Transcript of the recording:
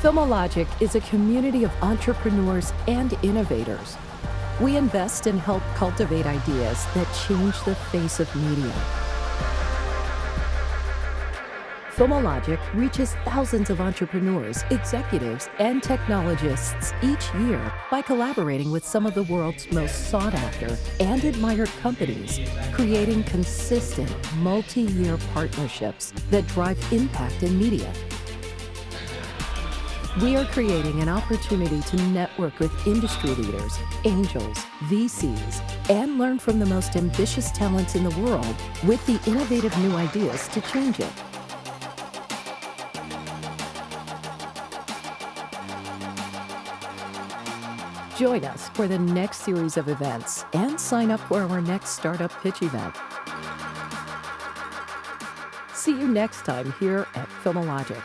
Filmologic is a community of entrepreneurs and innovators. We invest and help cultivate ideas that change the face of media. Filmologic reaches thousands of entrepreneurs, executives, and technologists each year by collaborating with some of the world's most sought after and admired companies, creating consistent multi year partnerships that drive impact in media. We are creating an opportunity to network with industry leaders, angels, VCs, and learn from the most ambitious talents in the world with the innovative new ideas to change it. Join us for the next series of events and sign up for our next startup pitch event. See you next time here at Filmologic.